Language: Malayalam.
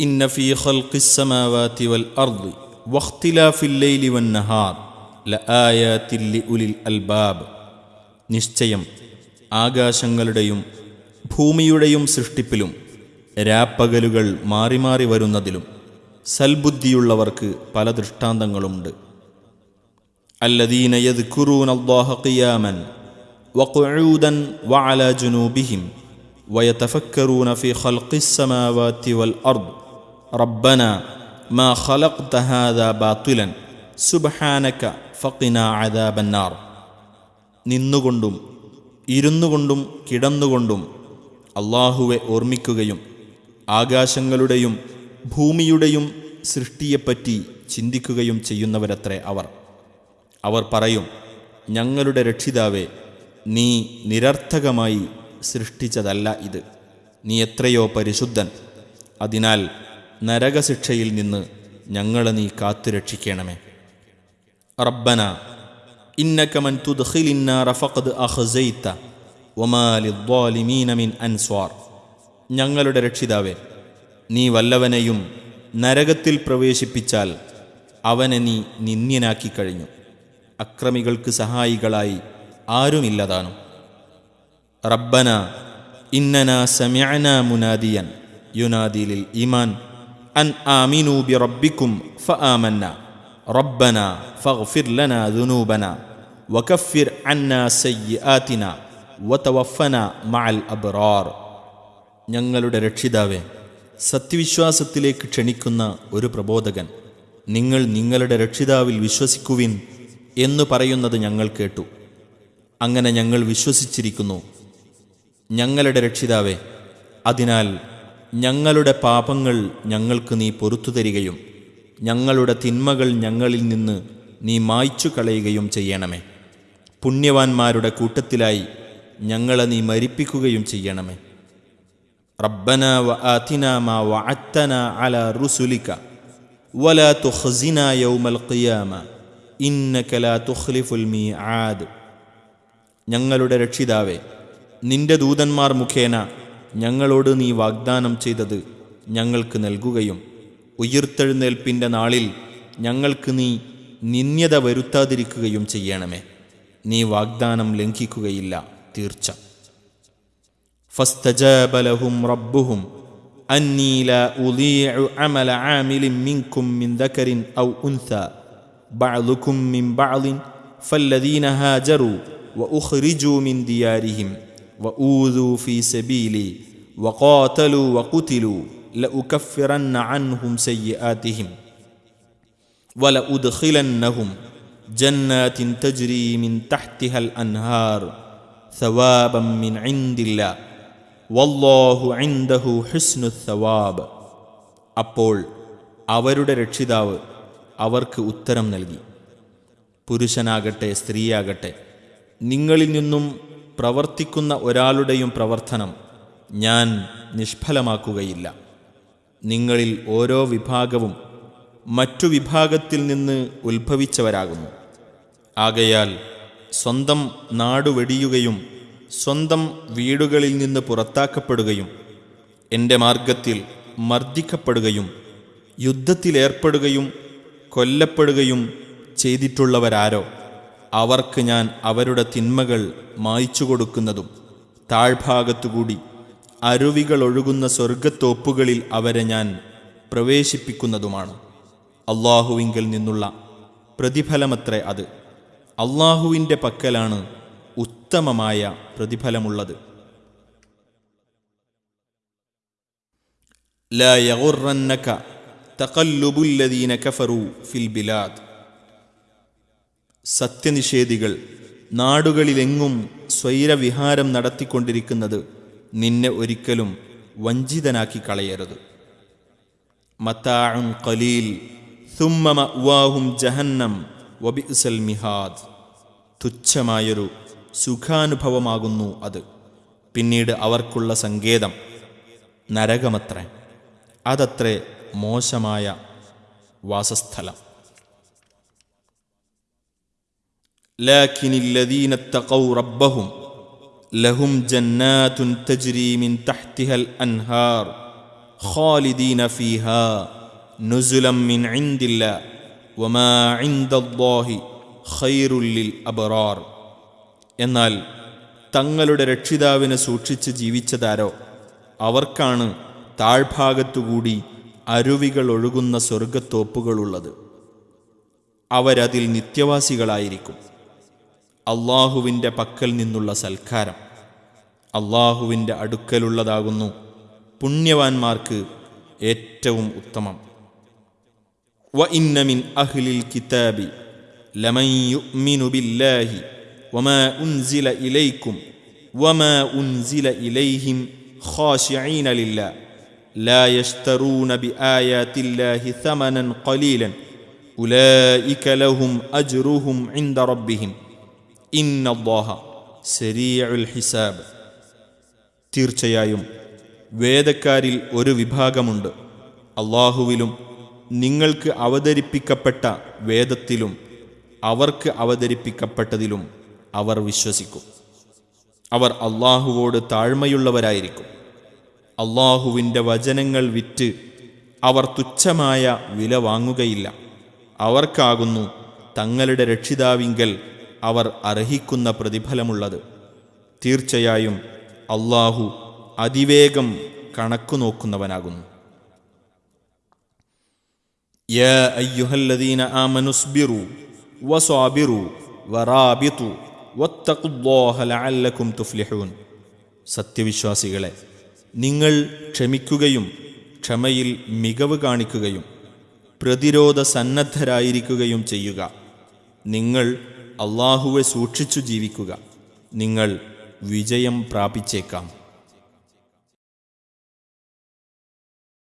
إن في خلق السماوات والأرض واختلاف الليل والنهار لآيات لأولي الألباب നിശ്ചയം ആകാശങ്ങളുടെയും ഭൂമിയുടെയും സൃഷ്ടിപ്പിലും രാപ്പകലുകൾ മാറി മാറി വരുന്നതിലും സൽബുദ്ധിയുള്ളവർക്ക് പല ദൃഷ്ടാന്തങ്ങളുമുണ്ട് الذين يذكرون الله قياما وقعودا وعلى جنوبهم ويتفكرون في خلق السماوات والارض ربنا റബ്ബന മാ ഖലഖ്ത ഹാദാ ബാത്തിലൻ സുബ്ഹാനക ഫഖിനാ അദാബന്നാർ. നിന്നുകൊണ്ടും ഇരുന്നുകൊണ്ടും കിടന്നുകൊണ്ടും അള്ളാഹുവെ ഓർമ്മിക്കുകയും ആകാശങ്ങളുടെയും ഭൂമിയുടെയും സൃഷ്ടിയെപ്പറ്റി ചിന്തിക്കുകയും ചെയ്യുന്നവരത്രേ അവർ. അവർ പറയും ഞങ്ങളുടെ രക്ഷിതാവേ നീ നിരർത്ഥകമായി സൃഷ്ടിച്ചതല്ല ഇത്. നീ എത്രയോ പരിശുദ്ധൻ. അതിനാൽ നരകശിക്ഷയിൽ നിന്ന് ഞങ്ങളെ നീ കാത്തുരക്ഷിക്കണമേ. റബ്ബന ഇന്നക മൻ തുദ്ഖിലിന്നാറ ഫഖദ് അഖ്സൈത വമാ ലിദ്ദാലിമീന മിൻ അൻസ്വാർ. ഞങ്ങളുടെ രക്ഷിതാവേ നീ വല്ലവനെയും നരകത്തിൽ പ്രവേശിപ്പിച്ചാൽ അവനെ നീ നിന്ദ്യനാക്കി കഴിഞ്ഞു. അക്രമികൾക്ക് സഹായികളായി ആരുമില്ലതാനും. റബ്ബന ഇന്നന സമയന മുനാദിയൻ യുനാദിലിൽ ഈമാൻ. ബി റബ്ബിക്കും ഫ ആമന്ന റബ്ബന ഫഗ്ഫിർ ലന ദുനൂബന വകഫിർ അന്ന സയ്യാത്തിന വതവഫന മഅൽ അബ്റാർ ഞങ്ങളുടെ രക്ഷിതാവേ സത്യവിശ്വാസത്തിലേക്ക് ക്ഷണിക്കുന്ന ഒരു പ്രബോധകൻ നിങ്ങൾ നിങ്ങളുടെ രക്ഷിതാവിൽ വിശ്വസിക്കുവിൻ എന്ന് പറയുന്നത് ഞങ്ങൾ കേട്ടു. അങ്ങനെ ഞങ്ങൾ വിശ്വസിച്ചിരിക്കുന്നു. ഞങ്ങളുടെ രക്ഷിതാവേ അതിനാൽ ഞങ്ങളുടെ പാപങ്ങൾ ഞങ്ങൾക്ക് നീ പൊറത്തു തരികയും ഞങ്ങളുടെ തിന്മകൾ ഞങ്ങളിൽ നിന്ന് നീ മായ്ച്ചു കളയുകയും ചെയ്യണമേ. പുണ്യവാന്മാരുടെ കൂട്ടത്തിലായി ഞങ്ങളെ നീ മരിപ്പിക്കുകയും ചെയ്യണമേ. റബ്ബന വ മാ അല റുസുലിക വലാ തുഖ്സിന യൗമൽ ഖിയാമ ഇന്നക ലാ തുഖ്ലിഫുൽ മീആദ്. ഞങ്ങളുടെ രക്ഷിതാവേ നിന്റെ ദൂതന്മാർ മുഖേന ഞങ്ങളോട് നീ വാഗ്ദാനം ചെയ്തത് ഞങ്ങൾക്ക് നൽകുകയും ഉയിർത്തെഴുന്നേൽപ്പിൻ്റെ നാളിൽ ഞങ്ങൾക്ക് നീ നിന്യത വരുത്താതിരിക്കുകയും ചെയ്യണമേ നീ വാഗ്ദാനം ലംഘിക്കുകയില്ല തീർച്ച فاستجاب لهم ربهم أني لا أضيع عمل عامل منكم من ذكر أو أنثى بعضكم من بعض فالذين هاجروا وأخرجوا من ديارهم وأوذوا في سبيلي وقاتلوا وقتلوا لأكفرن عنهم سيئاتهم ولأدخلنهم جنات تجري من تحتها الأنهار ثوابا من عند الله വല്ലാഹു ഇൻദഹു ഹുസ്നു സവാബ് അപ്പോൾ അവരുടെ രക്ഷിതാവ് അവർക്ക് ഉത്തരം നൽകി പുരുഷനാകട്ടെ സ്ത്രീയാകട്ടെ നിങ്ങളിൽ നിന്നും പ്രവർത്തിക്കുന്ന ഒരാളുടെയും പ്രവർത്തനം ഞാൻ നിഷ്ഫലമാക്കുകയില്ല. നിങ്ങളിൽ ഓരോ വിഭാഗവും മറ്റു വിഭാഗത്തിൽ നിന്ന് ഉത്ഭവിച്ചവരാകുന്നു. ആകയാൽ സ്വന്തം നാടുവെടിയുകയും സ്വന്തം വീടുകളിൽ നിന്ന് പുറത്താക്കപ്പെടുകയും എന്റെ മാർഗത്തിൽ മർദ്ദിക്കപ്പെടുകയും യുദ്ധത്തിലേർപ്പെടുകയും കൊല്ലപ്പെടുകയും ചെയ്തിട്ടുള്ളവരാരോ? അവർക്ക് ഞാൻ അവരുടെ തിന്മകൾ മായ്ച്ചു കൊടുക്കുന്നതും താഴ്ഭാഗത്തുകൂടി അരുവികൾ ഒഴുകുന്ന സ്വർഗത്തോപ്പുകളിൽ അവരെ ഞാൻ പ്രവേശിപ്പിക്കുന്നതുമാണ് അള്ളാഹുവിങ്കിൽ നിന്നുള്ള പ്രതിഫലമത്രേ അത് അള്ളാഹുവിൻ്റെ പക്കലാണ് ഉത്തമമായ പ്രതിഫലമുള്ളത് لا يغرنك تقلب الذين كفروا في البلاد സത്യനിഷേധികൾ നാടുകളിലെങ്ങും സ്വൈരവിഹാരം നടത്തിക്കൊണ്ടിരിക്കുന്നത് നിന്നെ ഒരിക്കലും വഞ്ചിതനാക്കി കളയരുത്. മത്താഴും കലീൽ ثم മഅ്വാഹും ജഹന്നം വബിസൽ മിഹാദ്. തുച്ഛമായൊരു സുഖാനുഭവമാകുന്നു അത്. പിന്നീട് അവർക്കുള്ള സങ്കേതം നരകമത്രേ. അതത്രേ മോശമായ വാസസ്ഥലം. لكن الذين اتقوا ربهم لهم جنات تجري من تحتها الأنهار خالدين فيها نزلا من عند الله وما عند الله خير للأبرار എന്നാൽ തങ്ങളുടെ രക്ഷിതാവിനെ സൂക്ഷിച്ച് ജീവിച്ചതാരോ അവർക്കാണ് താഴ്ഭാഗത്തുകൂടി അരുവികൾ ഒഴുകുന്ന സ്വർഗത്തോപ്പുകളുള്ളത് അവരതിൽ നിത്യവാസികളായിരിക്കും അള്ളാഹുവിൻ്റെ പക്കൽ നിന്നുള്ള സൽക്കാരം അള്ളാഹുവിൻ്റെ അടുക്കലുള്ളതാകുന്നു പുണ്യവാന്മാർക്ക് ഏറ്റവും ഉത്തമം വ ഇന്നമിൻ അഹ്ലിൽ കിതാബി ലമൻ യുഅ്മിനു ബില്ലാഹി വമാ ഉൻസില ഇലൈക്കും വമാ ഉൻസില ഇലൈഹിം ഖാശിഈന ലില്ലാഹ് لا يشترون بآيات الله ثمنا قليلا أولئك لهم أجرهم عند ربهم ഹിസാബ്. തീർച്ചയായും വേദക്കാരിൽ ഒരു വിഭാഗമുണ്ട്. അള്ളാഹുവിലും നിങ്ങൾക്ക് അവതരിപ്പിക്കപ്പെട്ട വേദത്തിലും അവർക്ക് അവതരിപ്പിക്കപ്പെട്ടതിലും അവർ വിശ്വസിക്കും. അവർ അള്ളാഹുവോട് താഴ്മയുള്ളവരായിരിക്കും. അള്ളാഹുവിന്റെ വചനങ്ങൾ വിറ്റ് അവർ തുച്ഛമായ വില വാങ്ങുകയില്ല. അവർക്കാകുന്നു തങ്ങളുടെ രക്ഷിതാവിങ്കൽ അവർ അർഹിക്കുന്ന പ്രതിഫലമുള്ളത് തീർച്ചയായും അള്ളാഹു അതിവേഗം കണക്കു നോക്കുന്നവനാകുന്നു يا أيها الذين آمنوا اصبروا وصابروا ورابطوا واتقوا الله لعلكم تفلحون സത്യവിശ്വാസികളെ നിങ്ങൾ ക്ഷമിക്കുകയും ക്ഷമയിൽ മികവ് കാണിക്കുകയും പ്രതിരോധ സന്നദ്ധരായിരിക്കുകയും ചെയ്യുക നിങ്ങൾ അള്ളാഹുവെ സൂക്ഷിച്ചു ജീവിക്കുക. നിങ്ങൾ വിജയം പ്രാപിച്ചേക്കാം.